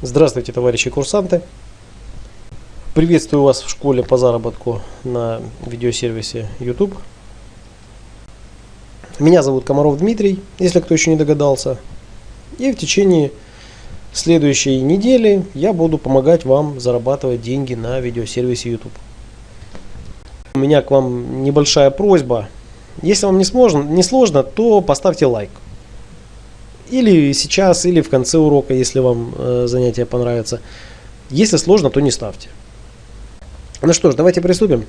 Здравствуйте, товарищи курсанты! Приветствую вас в школе по заработку на видеосервисе YouTube. Меня зовут Комаров Дмитрий, если кто еще не догадался. И в течение следующей недели я буду помогать вам зарабатывать деньги на видеосервисе YouTube. У меня к вам небольшая просьба. Если вам не сложно, не сложно то поставьте лайк. Или сейчас, или в конце урока, если вам э, занятие понравится. Если сложно, то не ставьте. Ну что ж, давайте приступим.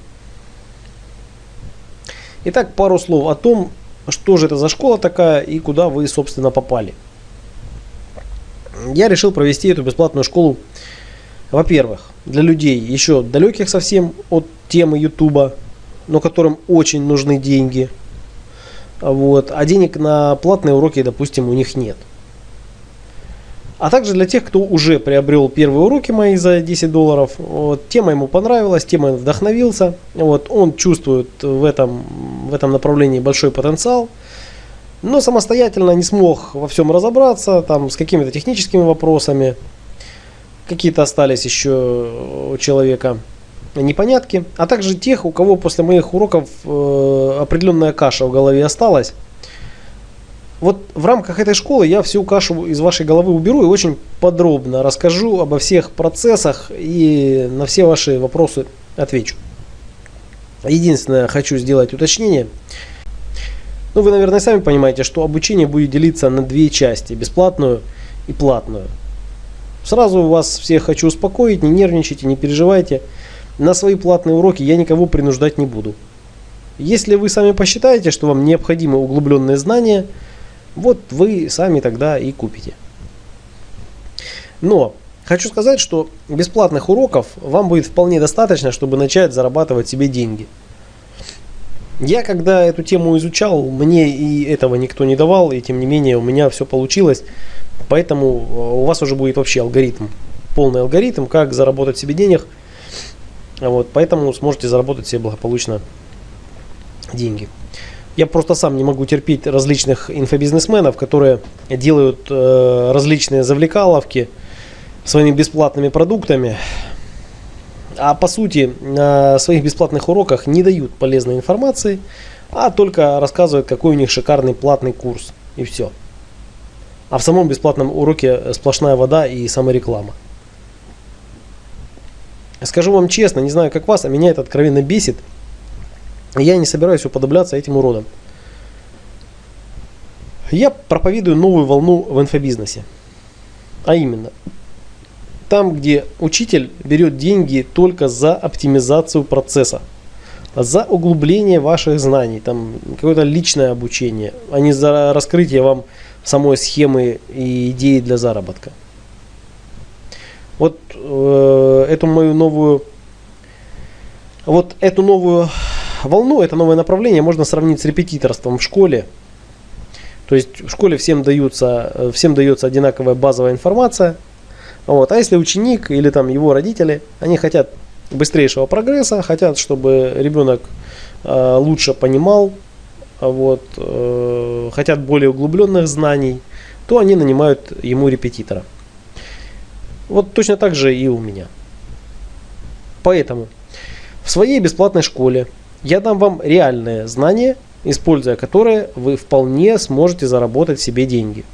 Итак, пару слов о том, что же это за школа такая и куда вы, собственно, попали. Я решил провести эту бесплатную школу, во-первых, для людей еще далеких совсем от темы YouTube, но которым очень нужны деньги – вот, а денег на платные уроки, допустим, у них нет. А также для тех, кто уже приобрел первые уроки мои за 10 долларов, вот, тема ему понравилась, тема вдохновился, вот, он чувствует в этом, в этом направлении большой потенциал, но самостоятельно не смог во всем разобраться, там, с какими-то техническими вопросами, какие-то остались еще у человека непонятки, а также тех, у кого после моих уроков э, определенная каша в голове осталась. Вот в рамках этой школы я всю кашу из вашей головы уберу и очень подробно расскажу обо всех процессах и на все ваши вопросы отвечу. Единственное, хочу сделать уточнение. Ну, вы, наверное, сами понимаете, что обучение будет делиться на две части, бесплатную и платную. Сразу вас всех хочу успокоить, не нервничайте, не переживайте на свои платные уроки я никого принуждать не буду. Если вы сами посчитаете, что вам необходимы углубленные знания, вот вы сами тогда и купите. Но хочу сказать, что бесплатных уроков вам будет вполне достаточно, чтобы начать зарабатывать себе деньги. Я когда эту тему изучал, мне и этого никто не давал, и тем не менее у меня все получилось. Поэтому э, у вас уже будет вообще алгоритм, полный алгоритм, как заработать себе денег – вот, поэтому сможете заработать себе благополучно деньги. Я просто сам не могу терпеть различных инфобизнесменов, которые делают э, различные завлекаловки своими бесплатными продуктами, а по сути на своих бесплатных уроках не дают полезной информации, а только рассказывают, какой у них шикарный платный курс и все. А в самом бесплатном уроке сплошная вода и самореклама. Скажу вам честно, не знаю как вас, а меня это откровенно бесит. Я не собираюсь уподобляться этим уродам. Я проповедую новую волну в инфобизнесе. А именно, там, где учитель берет деньги только за оптимизацию процесса, за углубление ваших знаний, там какое-то личное обучение, а не за раскрытие вам самой схемы и идеи для заработка. Вот э, эту мою новую, вот эту новую волну, это новое направление можно сравнить с репетиторством в школе. То есть в школе всем даются, всем дается одинаковая базовая информация. Вот. А если ученик или там его родители, они хотят быстрейшего прогресса, хотят, чтобы ребенок э, лучше понимал, вот, э, хотят более углубленных знаний, то они нанимают ему репетитора. Вот точно так же и у меня. Поэтому в своей бесплатной школе я дам вам реальные знания, используя которые вы вполне сможете заработать себе деньги.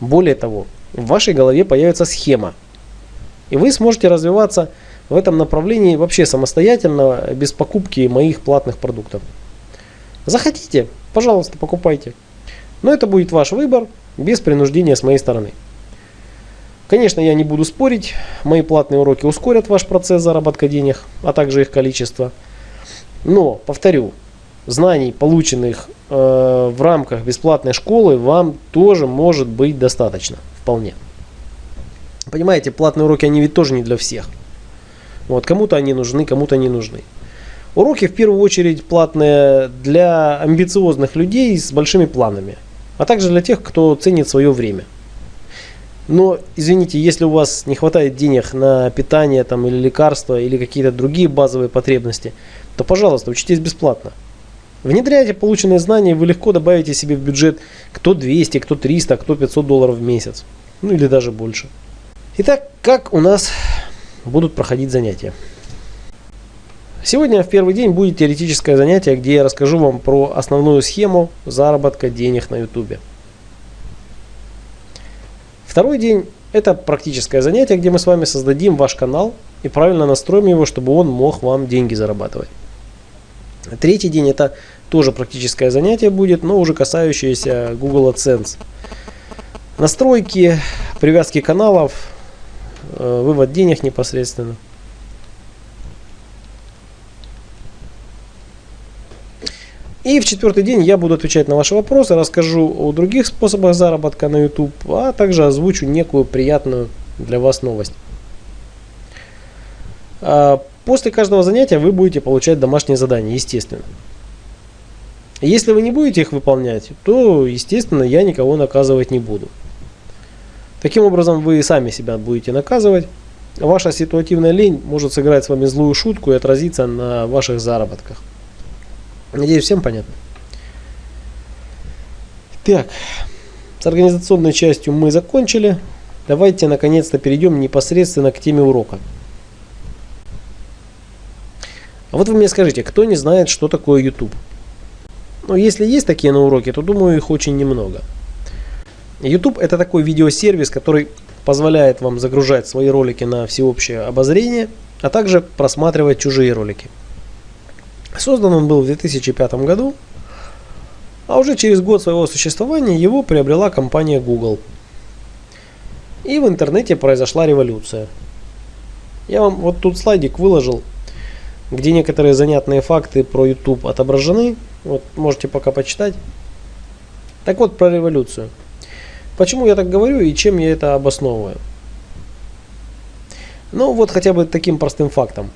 Более того, в вашей голове появится схема, и вы сможете развиваться в этом направлении вообще самостоятельно, без покупки моих платных продуктов. Захотите, пожалуйста, покупайте. Но это будет ваш выбор, без принуждения с моей стороны. Конечно, я не буду спорить, мои платные уроки ускорят ваш процесс заработка денег, а также их количество. Но, повторю, знаний, полученных э, в рамках бесплатной школы, вам тоже может быть достаточно, вполне. Понимаете, платные уроки, они ведь тоже не для всех. Вот, кому-то они нужны, кому-то не нужны. Уроки в первую очередь платные для амбициозных людей с большими планами, а также для тех, кто ценит свое время. Но, извините, если у вас не хватает денег на питание там, или лекарства, или какие-то другие базовые потребности, то, пожалуйста, учитесь бесплатно. Внедряйте полученные знания, вы легко добавите себе в бюджет кто 200, кто 300, кто 500 долларов в месяц. Ну или даже больше. Итак, как у нас будут проходить занятия? Сегодня в первый день будет теоретическое занятие, где я расскажу вам про основную схему заработка денег на YouTube. Второй день это практическое занятие, где мы с вами создадим ваш канал и правильно настроим его, чтобы он мог вам деньги зарабатывать. Третий день это тоже практическое занятие будет, но уже касающееся Google AdSense. Настройки, привязки каналов, э, вывод денег непосредственно. И в четвертый день я буду отвечать на ваши вопросы, расскажу о других способах заработка на YouTube, а также озвучу некую приятную для вас новость. А, после каждого занятия вы будете получать домашние задания, естественно. Если вы не будете их выполнять, то, естественно, я никого наказывать не буду. Таким образом, вы сами себя будете наказывать. Ваша ситуативная лень может сыграть с вами злую шутку и отразиться на ваших заработках. Надеюсь, всем понятно. Так, с организационной частью мы закончили. Давайте наконец-то перейдем непосредственно к теме урока. А вот вы мне скажите, кто не знает, что такое YouTube? Ну, если есть такие на уроке, то думаю, их очень немного. YouTube это такой видеосервис, который позволяет вам загружать свои ролики на всеобщее обозрение, а также просматривать чужие ролики. Создан он был в 2005 году, а уже через год своего существования его приобрела компания Google. И в интернете произошла революция. Я вам вот тут слайдик выложил, где некоторые занятные факты про YouTube отображены. Вот можете пока почитать. Так вот про революцию. Почему я так говорю и чем я это обосновываю? Ну вот хотя бы таким простым фактом,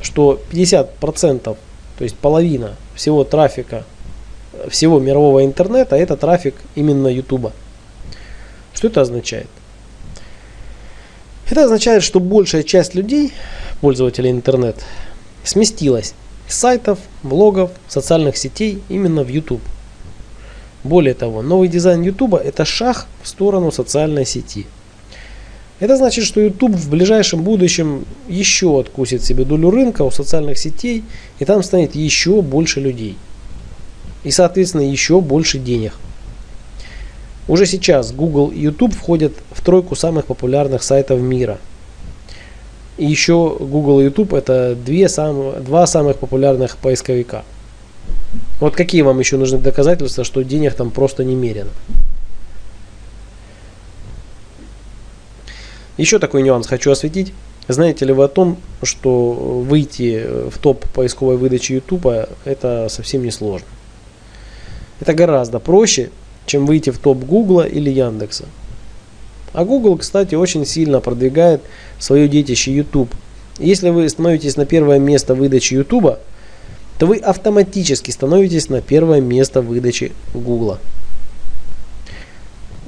что 50% то есть половина всего трафика, всего мирового интернета, это трафик именно YouTube. Что это означает? Это означает, что большая часть людей, пользователей интернет, сместилась с сайтов, блогов, социальных сетей именно в YouTube. Более того, новый дизайн YouTube это шаг в сторону социальной сети. Это значит, что YouTube в ближайшем будущем еще откусит себе долю рынка у социальных сетей, и там станет еще больше людей. И, соответственно, еще больше денег. Уже сейчас Google и YouTube входят в тройку самых популярных сайтов мира. И еще Google и YouTube это две сам, два самых популярных поисковика. Вот какие вам еще нужны доказательства, что денег там просто немерено? Еще такой нюанс хочу осветить. Знаете ли вы о том, что выйти в топ поисковой выдачи YouTube это совсем не сложно. Это гораздо проще, чем выйти в топ Google или Яндекса. А Google, кстати, очень сильно продвигает свое детище YouTube. Если вы становитесь на первое место выдачи YouTube, то вы автоматически становитесь на первое место выдачи Google.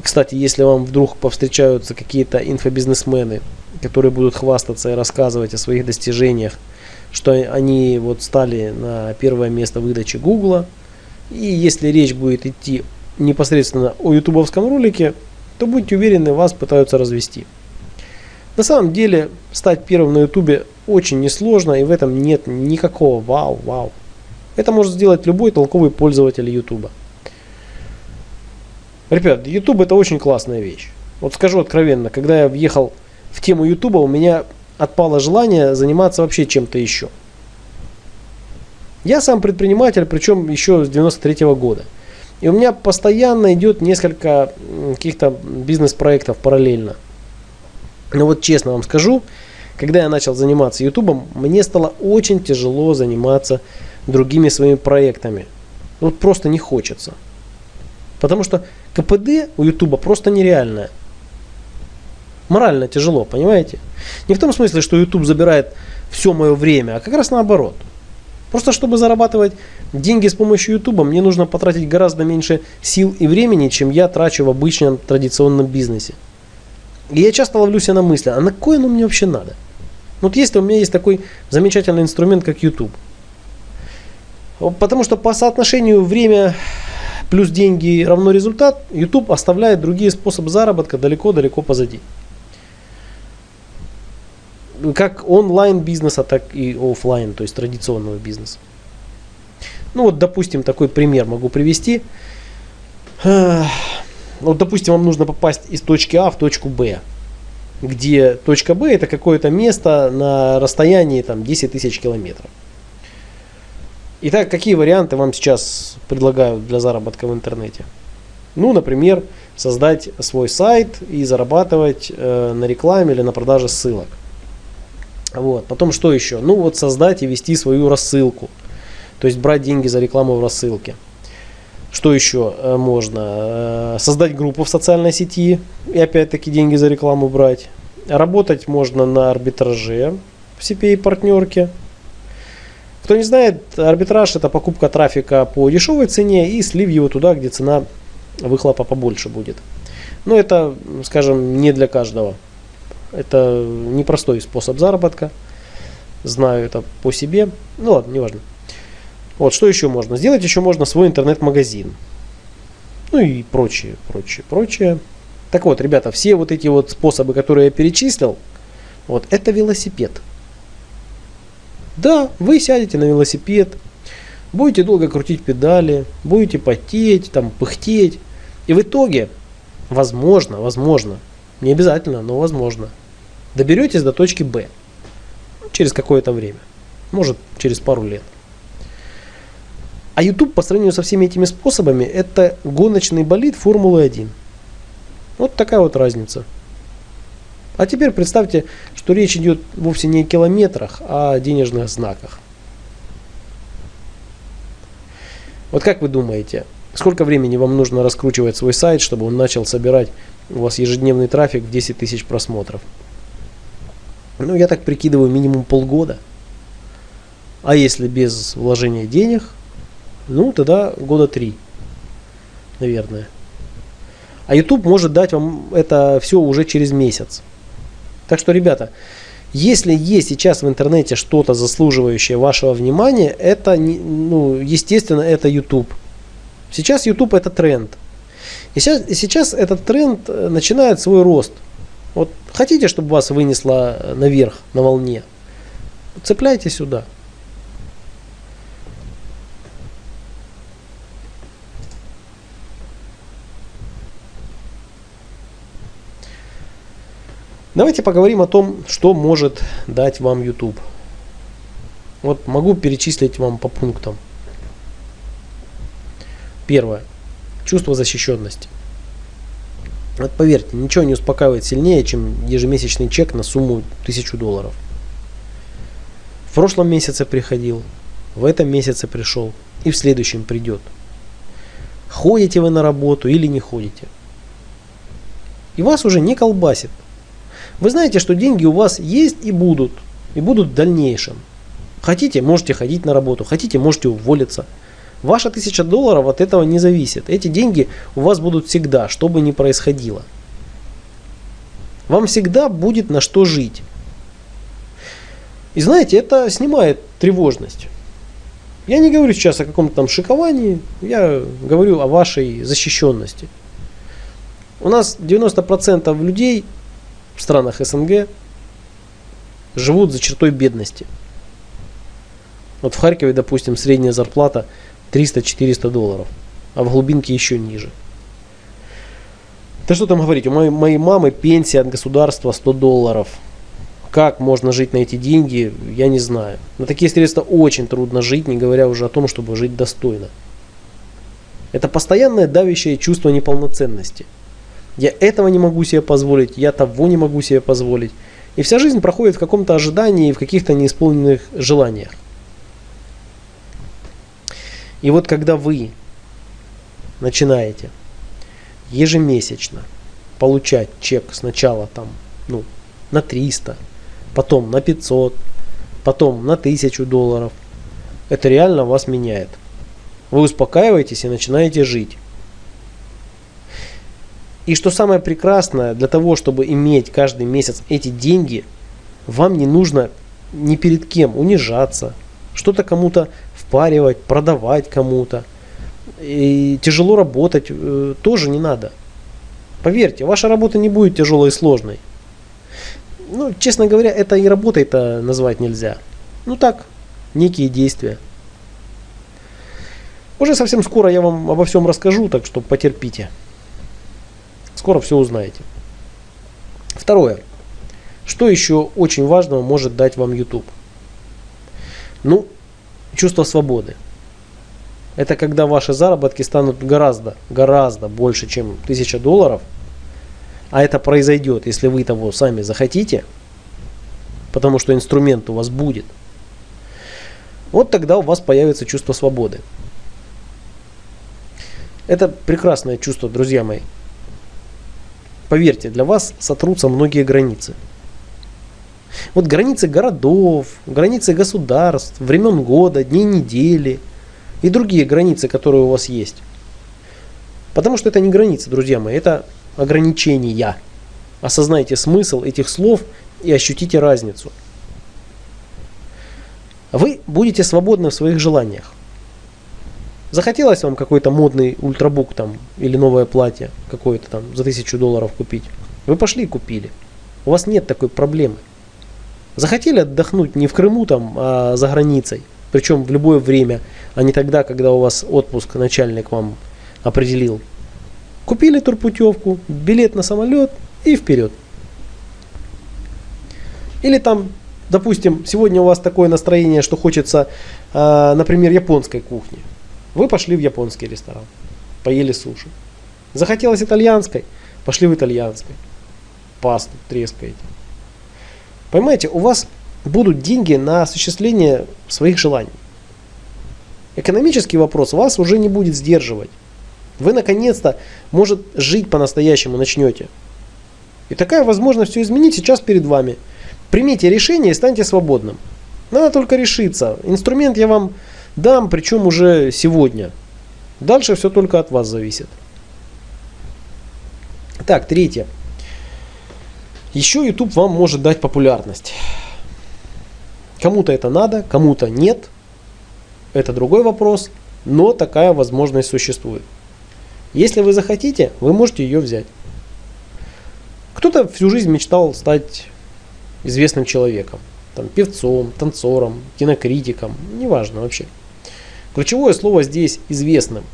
Кстати, если вам вдруг повстречаются какие-то инфобизнесмены, которые будут хвастаться и рассказывать о своих достижениях, что они вот стали на первое место выдачи Гугла, и если речь будет идти непосредственно о ютубовском ролике, то будьте уверены, вас пытаются развести. На самом деле, стать первым на ютубе очень несложно, и в этом нет никакого вау-вау. Это может сделать любой толковый пользователь ютуба. Ребят, YouTube это очень классная вещь. Вот скажу откровенно, когда я въехал в тему YouTube, у меня отпало желание заниматься вообще чем-то еще. Я сам предприниматель, причем еще с 93 -го года. И у меня постоянно идет несколько каких-то бизнес-проектов параллельно. Но вот честно вам скажу, когда я начал заниматься YouTube, мне стало очень тяжело заниматься другими своими проектами. Вот просто не хочется. Потому что КПД у Ютуба просто нереальное. Морально тяжело, понимаете? Не в том смысле, что YouTube забирает все мое время, а как раз наоборот. Просто чтобы зарабатывать деньги с помощью YouTube, мне нужно потратить гораздо меньше сил и времени, чем я трачу в обычном традиционном бизнесе. И я часто ловлю себя на мысли, а на кое оно мне вообще надо? Вот если у меня есть такой замечательный инструмент, как YouTube. Потому что по соотношению время плюс деньги равно результат, YouTube оставляет другие способы заработка далеко-далеко позади. как онлайн бизнеса, так и офлайн, то есть традиционного бизнеса. Ну вот, допустим, такой пример могу привести. Вот, допустим, вам нужно попасть из точки А в точку Б, где точка Б это какое-то место на расстоянии там 10 тысяч километров. Итак, какие варианты вам сейчас предлагают для заработка в интернете? Ну, например, создать свой сайт и зарабатывать э, на рекламе или на продаже ссылок. Вот. Потом что еще? Ну вот создать и вести свою рассылку. То есть брать деньги за рекламу в рассылке. Что еще э, можно? Э, создать группу в социальной сети и опять-таки деньги за рекламу брать. Работать можно на арбитраже в CPA партнерке. Кто не знает, арбитраж это покупка трафика по дешевой цене и слив его туда, где цена выхлопа побольше будет. Но это, скажем, не для каждого. Это непростой способ заработка. Знаю это по себе. Ну ладно, неважно. Вот, что еще можно? Сделать еще можно свой интернет-магазин. Ну и прочее, прочее, прочее. Так вот, ребята, все вот эти вот способы, которые я перечислил, вот это велосипед. Да, вы сядете на велосипед, будете долго крутить педали, будете потеть, там, пыхтеть. И в итоге, возможно, возможно, не обязательно, но возможно, доберетесь до точки Б через какое-то время. Может, через пару лет. А YouTube по сравнению со всеми этими способами это гоночный болид Формулы-1. Вот такая вот разница. А теперь представьте, что речь идет вовсе не о километрах, а о денежных знаках. Вот как вы думаете, сколько времени вам нужно раскручивать свой сайт, чтобы он начал собирать у вас ежедневный трафик в 10 тысяч просмотров? Ну, я так прикидываю, минимум полгода. А если без вложения денег, ну, тогда года три, наверное. А YouTube может дать вам это все уже через месяц. Так что, ребята, если есть сейчас в интернете что-то заслуживающее вашего внимания, это, ну, естественно, это YouTube. Сейчас YouTube это тренд. И сейчас, и сейчас этот тренд э, начинает свой рост. Вот хотите, чтобы вас вынесло наверх, на волне, цепляйте сюда. Давайте поговорим о том, что может дать вам YouTube. Вот могу перечислить вам по пунктам. Первое. Чувство защищенности. Вот поверьте, ничего не успокаивает сильнее, чем ежемесячный чек на сумму 1000 долларов. В прошлом месяце приходил, в этом месяце пришел и в следующем придет. Ходите вы на работу или не ходите. И вас уже не колбасит. Вы знаете, что деньги у вас есть и будут. И будут в дальнейшем. Хотите, можете ходить на работу. Хотите, можете уволиться. Ваша тысяча долларов от этого не зависит. Эти деньги у вас будут всегда, что бы ни происходило. Вам всегда будет на что жить. И знаете, это снимает тревожность. Я не говорю сейчас о каком-то там шиковании, я говорю о вашей защищенности. У нас 90% людей в странах СНГ живут за чертой бедности. Вот в Харькове, допустим, средняя зарплата 300-400 долларов, а в глубинке еще ниже. Да что там говорить, у моей, моей мамы пенсия от государства 100 долларов. Как можно жить на эти деньги, я не знаю. На такие средства очень трудно жить, не говоря уже о том, чтобы жить достойно. Это постоянное давящее чувство неполноценности. Я этого не могу себе позволить, я того не могу себе позволить. И вся жизнь проходит в каком-то ожидании и в каких-то неисполненных желаниях. И вот когда вы начинаете ежемесячно получать чек сначала там, ну, на 300, потом на 500, потом на 1000 долларов, это реально вас меняет. Вы успокаиваетесь и начинаете жить. И что самое прекрасное, для того, чтобы иметь каждый месяц эти деньги, вам не нужно ни перед кем унижаться, что-то кому-то впаривать, продавать кому-то. И тяжело работать э, тоже не надо. Поверьте, ваша работа не будет тяжелой и сложной. Ну, честно говоря, это и работой-то назвать нельзя. Ну так, некие действия. Уже совсем скоро я вам обо всем расскажу, так что потерпите. Скоро все узнаете. Второе. Что еще очень важного может дать вам YouTube? Ну, чувство свободы. Это когда ваши заработки станут гораздо, гораздо больше, чем 1000 долларов. А это произойдет, если вы того сами захотите, потому что инструмент у вас будет. Вот тогда у вас появится чувство свободы. Это прекрасное чувство, друзья мои. Поверьте, для вас сотрутся многие границы. Вот границы городов, границы государств, времен года, дней недели и другие границы, которые у вас есть. Потому что это не границы, друзья мои, это ограничения. Осознайте смысл этих слов и ощутите разницу. Вы будете свободны в своих желаниях. Захотелось вам какой-то модный ультрабук там или новое платье какое-то там за тысячу долларов купить. Вы пошли и купили. У вас нет такой проблемы. Захотели отдохнуть не в Крыму там, а за границей. Причем в любое время, а не тогда, когда у вас отпуск начальник вам определил. Купили турпутевку, билет на самолет и вперед. Или там, допустим, сегодня у вас такое настроение, что хочется, а, например, японской кухни. Вы пошли в японский ресторан, поели суши. Захотелось итальянской, пошли в итальянской. Пасту трескаете. Понимаете, у вас будут деньги на осуществление своих желаний. Экономический вопрос вас уже не будет сдерживать. Вы наконец-то, может, жить по-настоящему начнете. И такая возможность все изменить сейчас перед вами. Примите решение и станьте свободным. Надо только решиться. Инструмент я вам дам, причем уже сегодня. Дальше все только от вас зависит. Так, третье. Еще YouTube вам может дать популярность. Кому-то это надо, кому-то нет. Это другой вопрос, но такая возможность существует. Если вы захотите, вы можете ее взять. Кто-то всю жизнь мечтал стать известным человеком. Там, певцом, танцором, кинокритиком, неважно вообще. Ключевое слово здесь известным.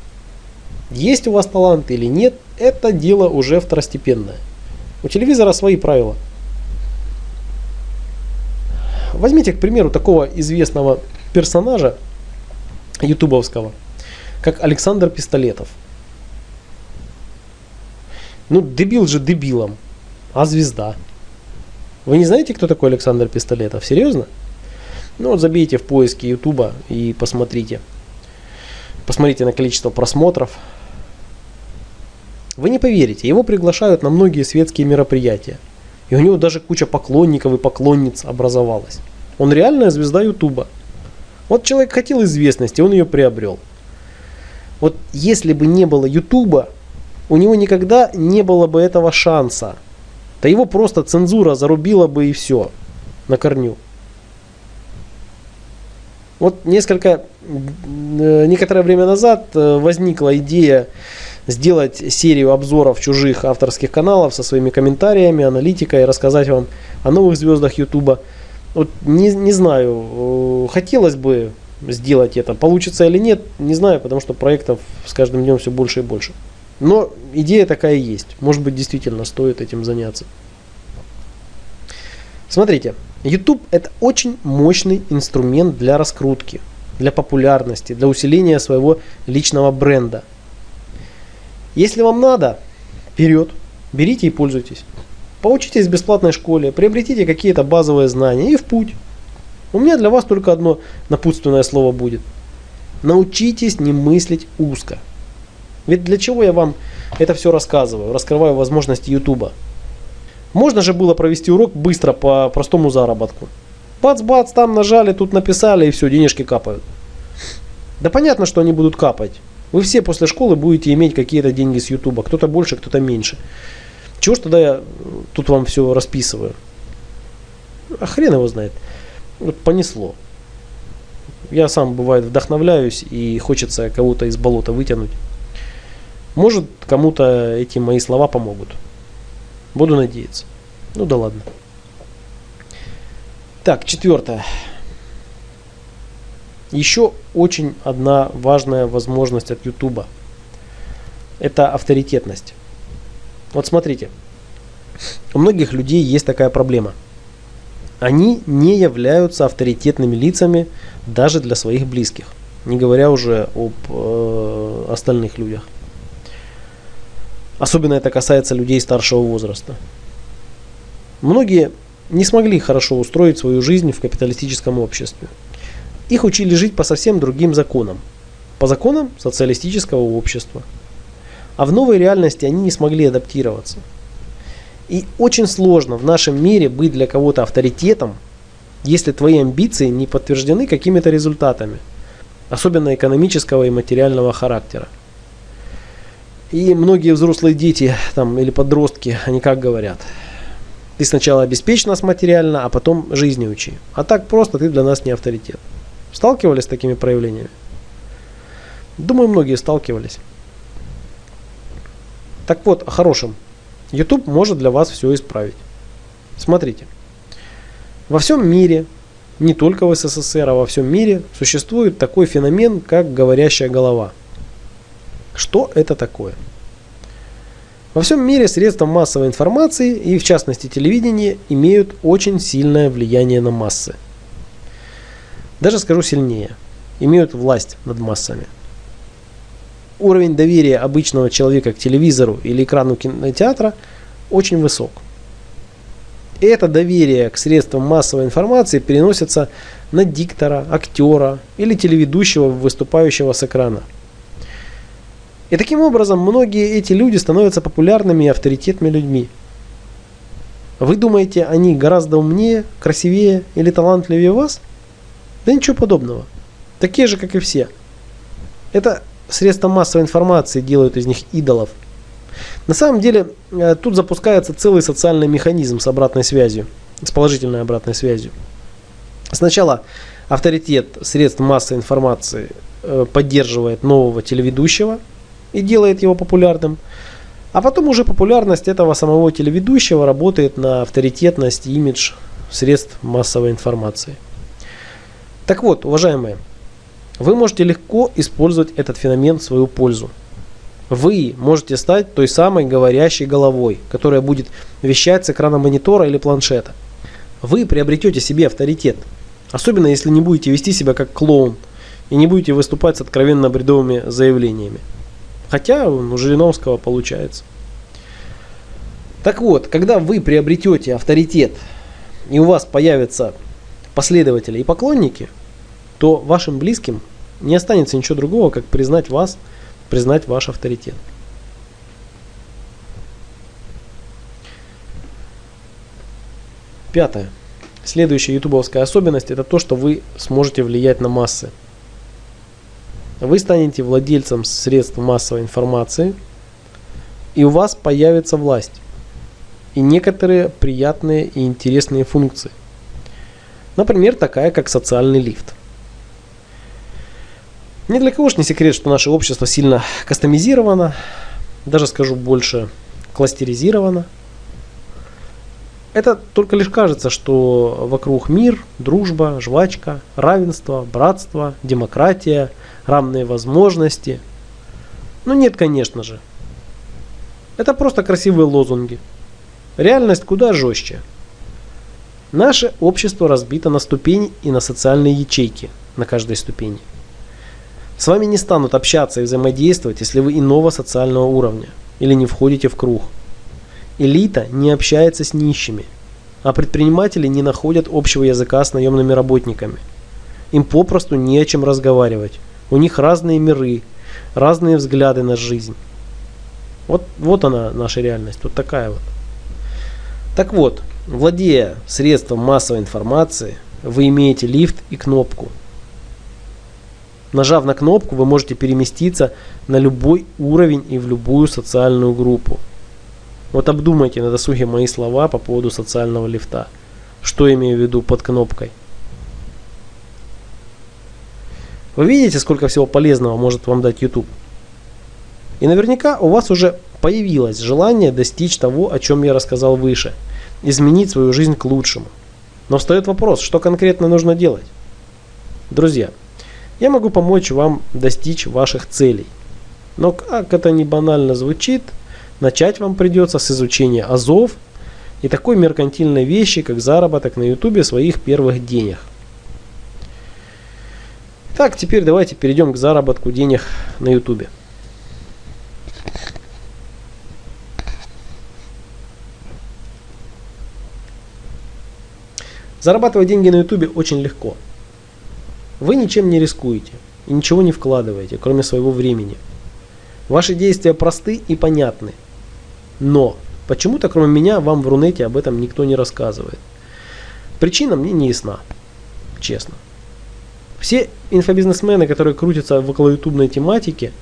Есть у вас талант или нет, это дело уже второстепенное. У телевизора свои правила. Возьмите, к примеру, такого известного персонажа ютубовского, как Александр Пистолетов. Ну, дебил же дебилом, а звезда. Вы не знаете, кто такой Александр Пистолетов? Серьезно? Ну вот забейте в поиске Ютуба и посмотрите. Посмотрите на количество просмотров. Вы не поверите, его приглашают на многие светские мероприятия. И у него даже куча поклонников и поклонниц образовалась. Он реальная звезда Ютуба. Вот человек хотел известности, он ее приобрел. Вот если бы не было Ютуба, у него никогда не было бы этого шанса. Да его просто цензура зарубила бы и все на корню. Вот несколько, э, некоторое время назад э, возникла идея сделать серию обзоров чужих авторских каналов со своими комментариями, аналитикой, рассказать вам о новых звездах Ютуба. Вот не, не знаю, э, хотелось бы сделать это. Получится или нет, не знаю, потому что проектов с каждым днем все больше и больше. Но идея такая есть. Может быть, действительно стоит этим заняться. Смотрите, YouTube это очень мощный инструмент для раскрутки, для популярности, для усиления своего личного бренда. Если вам надо, вперед, берите и пользуйтесь. Поучитесь в бесплатной школе, приобретите какие-то базовые знания и в путь. У меня для вас только одно напутственное слово будет. Научитесь не мыслить узко. Ведь для чего я вам это все рассказываю, раскрываю возможности YouTube? Можно же было провести урок быстро по простому заработку. Бац-бац, там нажали, тут написали и все, денежки капают. Да понятно, что они будут капать. Вы все после школы будете иметь какие-то деньги с Ютуба. Кто-то больше, кто-то меньше. Чего ж тогда я тут вам все расписываю? А хрен его знает. Вот понесло. Я сам бывает вдохновляюсь и хочется кого-то из болота вытянуть. Может кому-то эти мои слова помогут. Буду надеяться. Ну да ладно. Так, четвертое. Еще очень одна важная возможность от YouTube. Это авторитетность. Вот смотрите. У многих людей есть такая проблема. Они не являются авторитетными лицами даже для своих близких. Не говоря уже об э, остальных людях. Особенно это касается людей старшего возраста. Многие не смогли хорошо устроить свою жизнь в капиталистическом обществе. Их учили жить по совсем другим законам. По законам социалистического общества. А в новой реальности они не смогли адаптироваться. И очень сложно в нашем мире быть для кого-то авторитетом, если твои амбиции не подтверждены какими-то результатами, особенно экономического и материального характера. И многие взрослые дети там, или подростки, они как говорят, ты сначала обеспечь нас материально, а потом жизни учи. А так просто ты для нас не авторитет. Сталкивались с такими проявлениями? Думаю, многие сталкивались. Так вот, о хорошем. YouTube может для вас все исправить. Смотрите. Во всем мире, не только в СССР, а во всем мире существует такой феномен, как говорящая голова. Что это такое? Во всем мире средства массовой информации и в частности телевидение имеют очень сильное влияние на массы. Даже скажу сильнее, имеют власть над массами. Уровень доверия обычного человека к телевизору или экрану кинотеатра очень высок. И это доверие к средствам массовой информации переносится на диктора, актера или телеведущего, выступающего с экрана. И таким образом многие эти люди становятся популярными и авторитетными людьми. Вы думаете, они гораздо умнее, красивее или талантливее вас? Да ничего подобного. Такие же, как и все. Это средства массовой информации делают из них идолов. На самом деле, э, тут запускается целый социальный механизм с обратной связью, с положительной обратной связью. Сначала авторитет средств массовой информации э, поддерживает нового телеведущего и делает его популярным. А потом уже популярность этого самого телеведущего работает на авторитетность и имидж средств массовой информации. Так вот, уважаемые, вы можете легко использовать этот феномен в свою пользу. Вы можете стать той самой говорящей головой, которая будет вещать с экрана монитора или планшета. Вы приобретете себе авторитет, особенно если не будете вести себя как клоун и не будете выступать с откровенно бредовыми заявлениями. Хотя у Жириновского получается. Так вот, когда вы приобретете авторитет и у вас появятся последователи и поклонники – то вашим близким не останется ничего другого, как признать вас, признать ваш авторитет. Пятое. Следующая ютубовская особенность это то, что вы сможете влиять на массы. Вы станете владельцем средств массовой информации, и у вас появится власть и некоторые приятные и интересные функции. Например, такая как социальный лифт. Ни для кого ж не секрет, что наше общество сильно кастомизировано, даже скажу больше, кластеризировано. Это только лишь кажется, что вокруг мир, дружба, жвачка, равенство, братство, демократия, равные возможности. Ну нет, конечно же. Это просто красивые лозунги. Реальность куда жестче. Наше общество разбито на ступени и на социальные ячейки на каждой ступени. С вами не станут общаться и взаимодействовать, если вы иного социального уровня или не входите в круг. Элита не общается с нищими, а предприниматели не находят общего языка с наемными работниками. Им попросту не о чем разговаривать. У них разные миры, разные взгляды на жизнь. Вот, вот она наша реальность, вот такая вот. Так вот, владея средством массовой информации, вы имеете лифт и кнопку – Нажав на кнопку, вы можете переместиться на любой уровень и в любую социальную группу. Вот обдумайте на досуге мои слова по поводу социального лифта. Что имею в виду под кнопкой? Вы видите, сколько всего полезного может вам дать YouTube? И наверняка у вас уже появилось желание достичь того, о чем я рассказал выше. Изменить свою жизнь к лучшему. Но встает вопрос, что конкретно нужно делать? Друзья, я могу помочь вам достичь ваших целей. Но как это не банально звучит, начать вам придется с изучения азов и такой меркантильной вещи, как заработок на ютубе своих первых денег. Так, теперь давайте перейдем к заработку денег на ютубе. Зарабатывать деньги на ютубе очень легко. Вы ничем не рискуете и ничего не вкладываете, кроме своего времени. Ваши действия просты и понятны. Но почему-то кроме меня вам в Рунете об этом никто не рассказывает. Причина мне не ясна, честно. Все инфобизнесмены, которые крутятся в около ютубной тематики,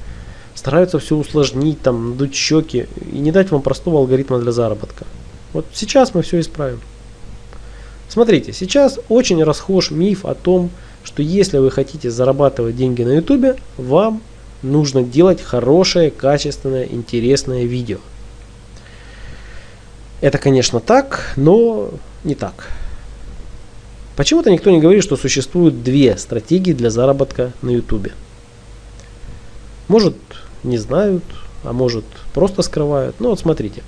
стараются все усложнить, там, надуть щеки и не дать вам простого алгоритма для заработка. Вот сейчас мы все исправим. Смотрите, сейчас очень расхож миф о том, что если вы хотите зарабатывать деньги на ютубе, вам нужно делать хорошее, качественное, интересное видео. Это, конечно, так, но не так. Почему-то никто не говорит, что существуют две стратегии для заработка на ютубе. Может, не знают, а может, просто скрывают. Ну вот смотрите.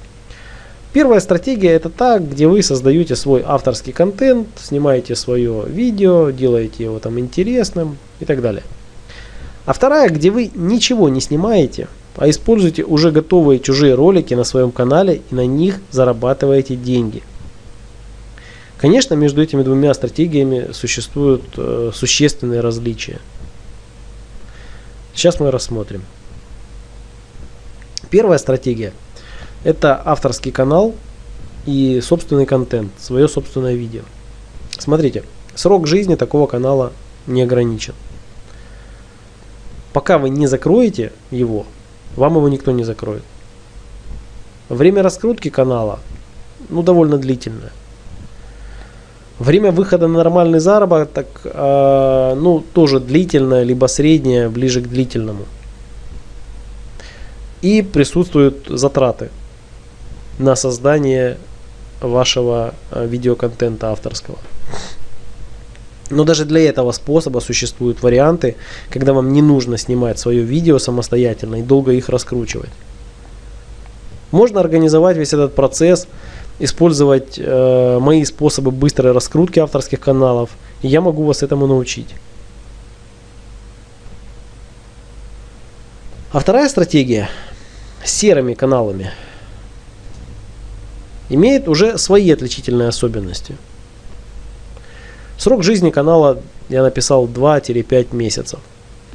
Первая стратегия это та, где вы создаете свой авторский контент, снимаете свое видео, делаете его там интересным и так далее. А вторая, где вы ничего не снимаете, а используете уже готовые чужие ролики на своем канале и на них зарабатываете деньги. Конечно, между этими двумя стратегиями существуют э, существенные различия. Сейчас мы рассмотрим. Первая стратегия – это авторский канал и собственный контент, свое собственное видео. Смотрите, срок жизни такого канала не ограничен. Пока вы не закроете его, вам его никто не закроет. Время раскрутки канала ну, довольно длительное. Время выхода на нормальный заработок э, ну, тоже длительное, либо среднее, ближе к длительному. И присутствуют затраты на создание вашего э, видеоконтента авторского. Но даже для этого способа существуют варианты, когда вам не нужно снимать свое видео самостоятельно и долго их раскручивать. Можно организовать весь этот процесс, использовать э, мои способы быстрой раскрутки авторских каналов, и я могу вас этому научить. А вторая стратегия с серыми каналами – имеет уже свои отличительные особенности. Срок жизни канала я написал 2-5 месяцев.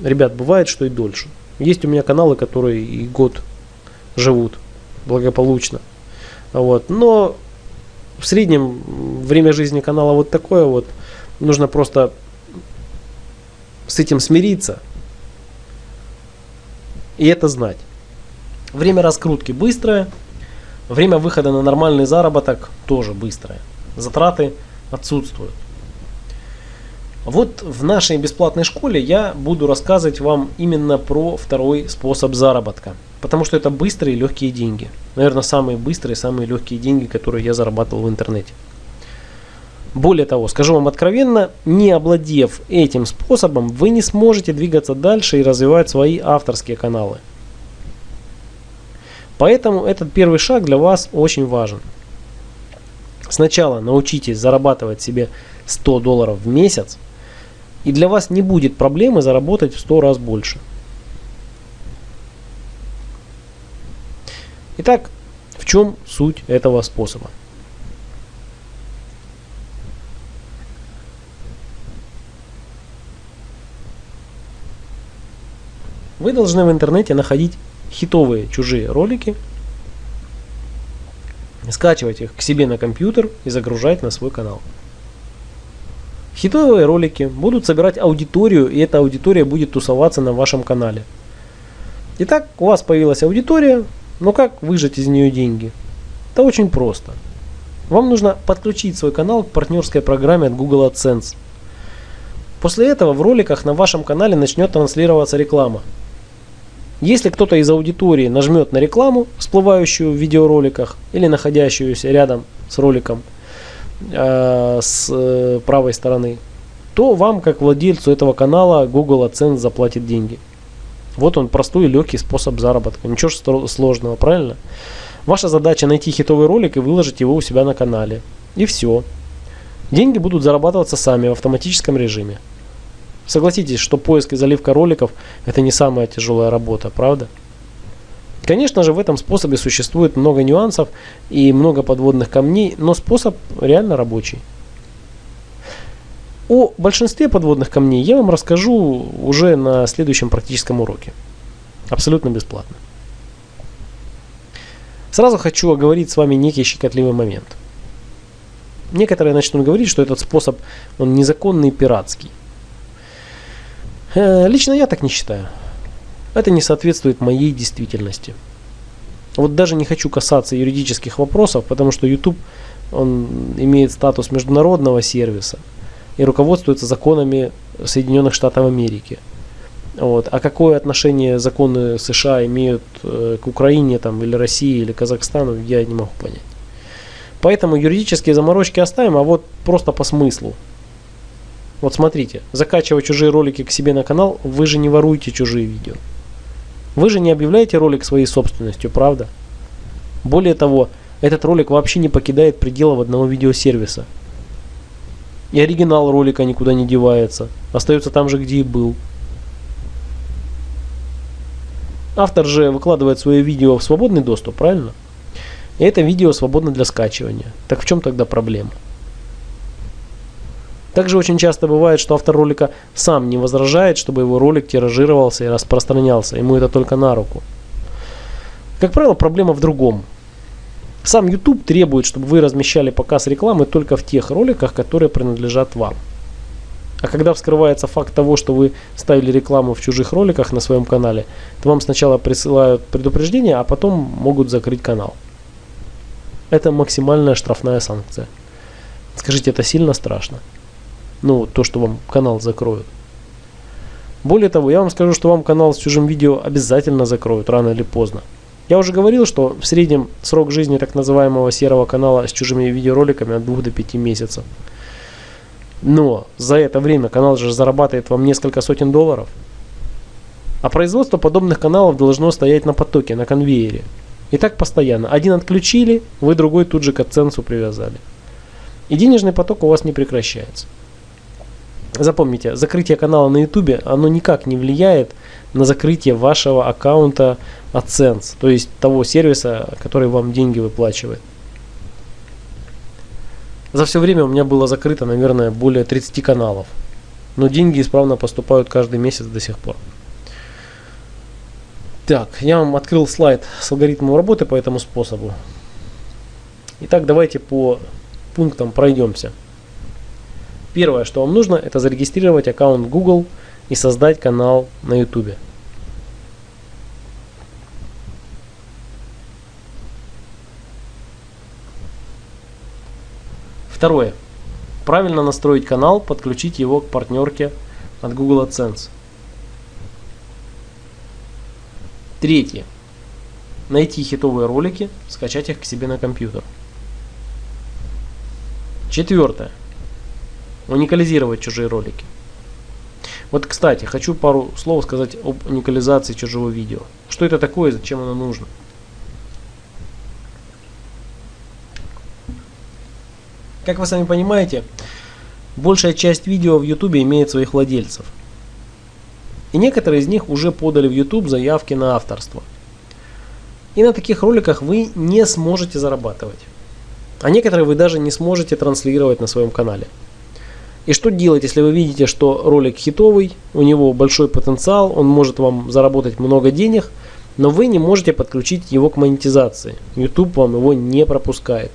Ребят, бывает, что и дольше. Есть у меня каналы, которые и год живут благополучно. Вот. Но в среднем время жизни канала вот такое вот. Нужно просто с этим смириться и это знать. Время раскрутки быстрое, Время выхода на нормальный заработок тоже быстрое. Затраты отсутствуют. Вот в нашей бесплатной школе я буду рассказывать вам именно про второй способ заработка. Потому что это быстрые и легкие деньги. Наверное, самые быстрые, самые легкие деньги, которые я зарабатывал в интернете. Более того, скажу вам откровенно, не обладев этим способом, вы не сможете двигаться дальше и развивать свои авторские каналы. Поэтому этот первый шаг для вас очень важен. Сначала научитесь зарабатывать себе 100 долларов в месяц, и для вас не будет проблемы заработать в 100 раз больше. Итак, в чем суть этого способа? Вы должны в интернете находить хитовые чужие ролики, скачивать их к себе на компьютер и загружать на свой канал. Хитовые ролики будут собирать аудиторию, и эта аудитория будет тусоваться на вашем канале. Итак, у вас появилась аудитория, но как выжать из нее деньги? Это очень просто. Вам нужно подключить свой канал к партнерской программе от Google AdSense. После этого в роликах на вашем канале начнет транслироваться реклама. Если кто-то из аудитории нажмет на рекламу, всплывающую в видеороликах или находящуюся рядом с роликом, э, с э, правой стороны, то вам, как владельцу этого канала, Google AdSense заплатит деньги. Вот он простой и легкий способ заработка. Ничего сложного, правильно? Ваша задача найти хитовый ролик и выложить его у себя на канале. И все. Деньги будут зарабатываться сами в автоматическом режиме. Согласитесь, что поиск и заливка роликов это не самая тяжелая работа, правда? Конечно же, в этом способе существует много нюансов и много подводных камней, но способ реально рабочий. О большинстве подводных камней я вам расскажу уже на следующем практическом уроке. Абсолютно бесплатно. Сразу хочу оговорить с вами некий щекотливый момент. Некоторые начнут говорить, что этот способ он незаконный и пиратский. Э, лично я так не считаю. Это не соответствует моей действительности. Вот даже не хочу касаться юридических вопросов, потому что YouTube он имеет статус международного сервиса и руководствуется законами Соединенных Штатов Америки. Вот. А какое отношение законы США имеют э, к Украине там, или России или Казахстану, я не могу понять. Поэтому юридические заморочки оставим, а вот просто по смыслу. Вот смотрите, закачивая чужие ролики к себе на канал, вы же не воруете чужие видео. Вы же не объявляете ролик своей собственностью, правда? Более того, этот ролик вообще не покидает пределов одного видеосервиса. И оригинал ролика никуда не девается, остается там же, где и был. Автор же выкладывает свое видео в свободный доступ, правильно? И это видео свободно для скачивания. Так в чем тогда проблема? Также очень часто бывает, что автор ролика сам не возражает, чтобы его ролик тиражировался и распространялся. Ему это только на руку. Как правило, проблема в другом. Сам YouTube требует, чтобы вы размещали показ рекламы только в тех роликах, которые принадлежат вам. А когда вскрывается факт того, что вы ставили рекламу в чужих роликах на своем канале, то вам сначала присылают предупреждение, а потом могут закрыть канал. Это максимальная штрафная санкция. Скажите, это сильно страшно? Ну, то, что вам канал закроют. Более того, я вам скажу, что вам канал с чужим видео обязательно закроют, рано или поздно. Я уже говорил, что в среднем срок жизни так называемого серого канала с чужими видеороликами от 2 до 5 месяцев. Но за это время канал же зарабатывает вам несколько сотен долларов. А производство подобных каналов должно стоять на потоке, на конвейере. И так постоянно. Один отключили, вы другой тут же к AdSense привязали. И денежный поток у вас не прекращается. Запомните, закрытие канала на YouTube, оно никак не влияет на закрытие вашего аккаунта AdSense, то есть того сервиса, который вам деньги выплачивает. За все время у меня было закрыто, наверное, более 30 каналов. Но деньги исправно поступают каждый месяц до сих пор. Так, я вам открыл слайд с алгоритмом работы по этому способу. Итак, давайте по пунктам пройдемся. Первое, что вам нужно, это зарегистрировать аккаунт Google и создать канал на YouTube. Второе. Правильно настроить канал, подключить его к партнерке от Google AdSense. Третье. Найти хитовые ролики, скачать их к себе на компьютер. Четвертое. Уникализировать чужие ролики. Вот, кстати, хочу пару слов сказать об уникализации чужого видео. Что это такое и зачем оно нужно? Как вы сами понимаете, большая часть видео в YouTube имеет своих владельцев. И некоторые из них уже подали в YouTube заявки на авторство. И на таких роликах вы не сможете зарабатывать. А некоторые вы даже не сможете транслировать на своем канале. И что делать, если вы видите, что ролик хитовый, у него большой потенциал, он может вам заработать много денег, но вы не можете подключить его к монетизации. YouTube вам его не пропускает.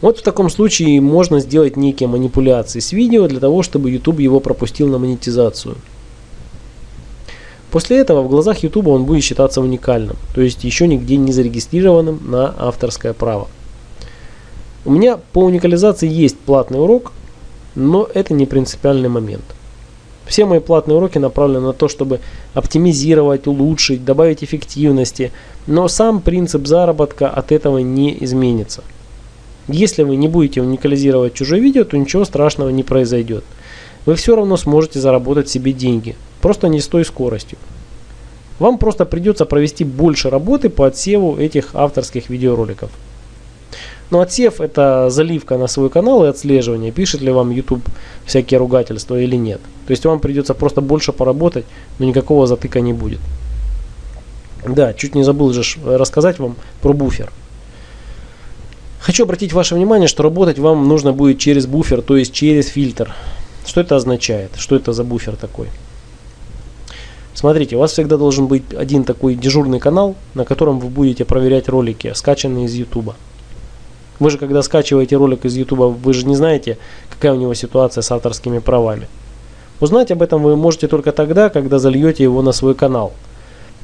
Вот в таком случае можно сделать некие манипуляции с видео для того, чтобы YouTube его пропустил на монетизацию. После этого в глазах YouTube он будет считаться уникальным, то есть еще нигде не зарегистрированным на авторское право. У меня по уникализации есть платный урок, но это не принципиальный момент. Все мои платные уроки направлены на то, чтобы оптимизировать, улучшить, добавить эффективности, но сам принцип заработка от этого не изменится. Если вы не будете уникализировать чужое видео, то ничего страшного не произойдет. Вы все равно сможете заработать себе деньги, просто не с той скоростью. Вам просто придется провести больше работы по отсеву этих авторских видеороликов. Но отсев это заливка на свой канал и отслеживание, пишет ли вам YouTube всякие ругательства или нет. То есть вам придется просто больше поработать, но никакого затыка не будет. Да, чуть не забыл же рассказать вам про буфер. Хочу обратить ваше внимание, что работать вам нужно будет через буфер, то есть через фильтр. Что это означает? Что это за буфер такой? Смотрите, у вас всегда должен быть один такой дежурный канал, на котором вы будете проверять ролики, скачанные из YouTube. Вы же, когда скачиваете ролик из YouTube, вы же не знаете, какая у него ситуация с авторскими правами. Узнать об этом вы можете только тогда, когда зальете его на свой канал.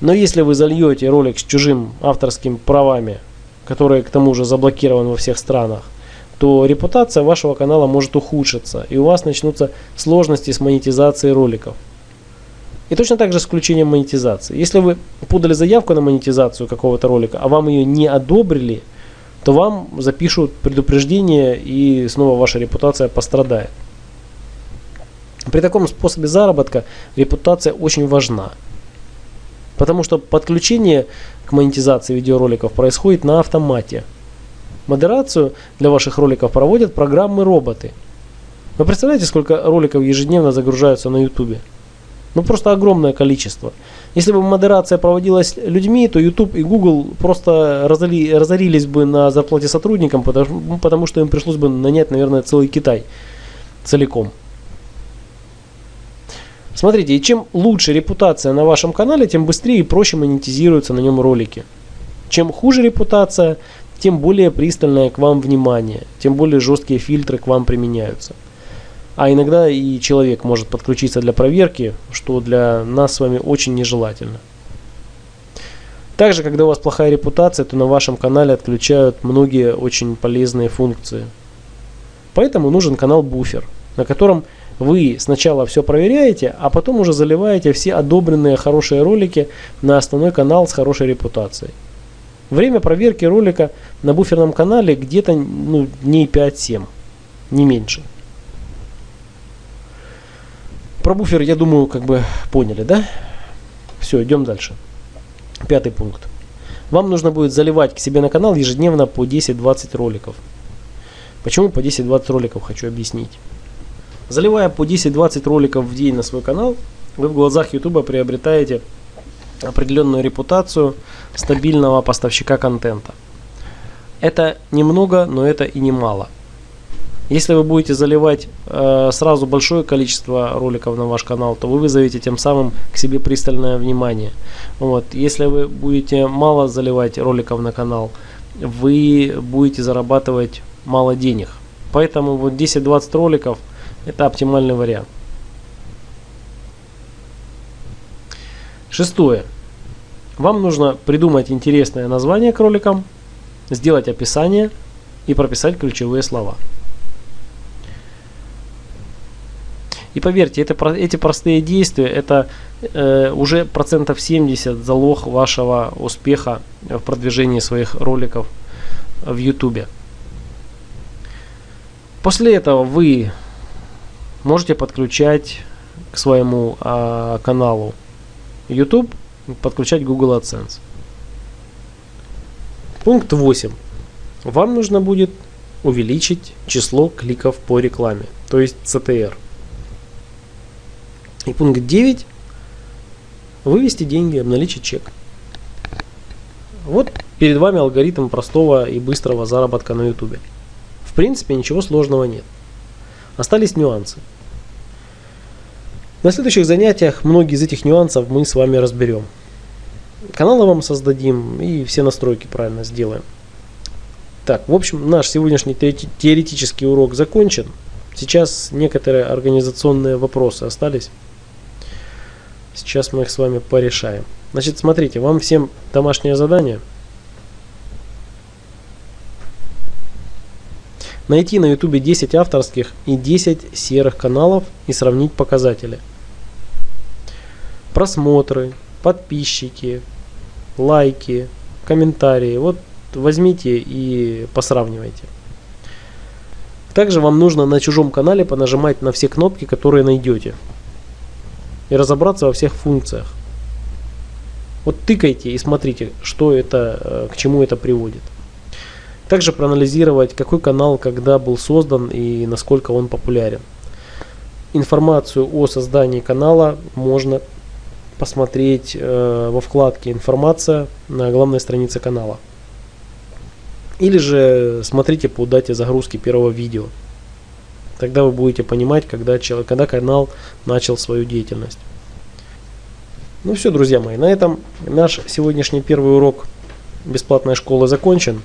Но если вы зальете ролик с чужим авторскими правами, который к тому же заблокирован во всех странах, то репутация вашего канала может ухудшиться, и у вас начнутся сложности с монетизацией роликов. И точно так же с включением монетизации. Если вы подали заявку на монетизацию какого-то ролика, а вам ее не одобрили – то вам запишут предупреждение и снова ваша репутация пострадает. При таком способе заработка репутация очень важна. Потому что подключение к монетизации видеороликов происходит на автомате. Модерацию для ваших роликов проводят программы-роботы. Вы представляете, сколько роликов ежедневно загружаются на YouTube? Ну просто огромное количество. Если бы модерация проводилась людьми, то YouTube и Google просто разори, разорились бы на зарплате сотрудникам, потому, потому что им пришлось бы нанять, наверное, целый Китай целиком. Смотрите, и чем лучше репутация на вашем канале, тем быстрее и проще монетизируются на нем ролики. Чем хуже репутация, тем более пристальное к вам внимание, тем более жесткие фильтры к вам применяются. А иногда и человек может подключиться для проверки, что для нас с вами очень нежелательно. Также, когда у вас плохая репутация, то на вашем канале отключают многие очень полезные функции. Поэтому нужен канал буфер, на котором вы сначала все проверяете, а потом уже заливаете все одобренные хорошие ролики на основной канал с хорошей репутацией. Время проверки ролика на буферном канале где-то ну, дней 5-7, не меньше. Про буфер, я думаю, как бы поняли, да? Все, идем дальше. Пятый пункт. Вам нужно будет заливать к себе на канал ежедневно по 10-20 роликов. Почему по 10-20 роликов, хочу объяснить. Заливая по 10-20 роликов в день на свой канал, вы в глазах YouTube приобретаете определенную репутацию стабильного поставщика контента. Это немного, но это и немало. Если вы будете заливать э, сразу большое количество роликов на ваш канал, то вы вызовете тем самым к себе пристальное внимание. Вот. Если вы будете мало заливать роликов на канал, вы будете зарабатывать мало денег. Поэтому вот 10-20 роликов это оптимальный вариант. Шестое. Вам нужно придумать интересное название к роликам, сделать описание и прописать ключевые слова. И поверьте, это, эти простые действия, это э, уже процентов 70 залог вашего успеха в продвижении своих роликов в YouTube. После этого вы можете подключать к своему э, каналу YouTube, подключать Google AdSense. Пункт 8. Вам нужно будет увеличить число кликов по рекламе, то есть CTR. И пункт 9. Вывести деньги, обналичить чек. Вот перед вами алгоритм простого и быстрого заработка на YouTube. В принципе, ничего сложного нет. Остались нюансы. На следующих занятиях многие из этих нюансов мы с вами разберем. Каналы вам создадим и все настройки правильно сделаем. Так, в общем, наш сегодняшний теоретический урок закончен. Сейчас некоторые организационные вопросы остались. Сейчас мы их с вами порешаем. Значит, смотрите, вам всем домашнее задание. Найти на YouTube 10 авторских и 10 серых каналов и сравнить показатели. Просмотры, подписчики, лайки, комментарии. Вот возьмите и посравнивайте. Также вам нужно на чужом канале понажимать на все кнопки, которые найдете. И разобраться во всех функциях. Вот тыкайте и смотрите, что это, э, к чему это приводит. Также проанализировать, какой канал когда был создан и насколько он популярен. Информацию о создании канала можно посмотреть э, во вкладке «Информация» на главной странице канала. Или же смотрите по дате загрузки первого видео. Тогда вы будете понимать, когда, когда канал начал свою деятельность. Ну все, друзья мои, на этом наш сегодняшний первый урок бесплатной школы закончен.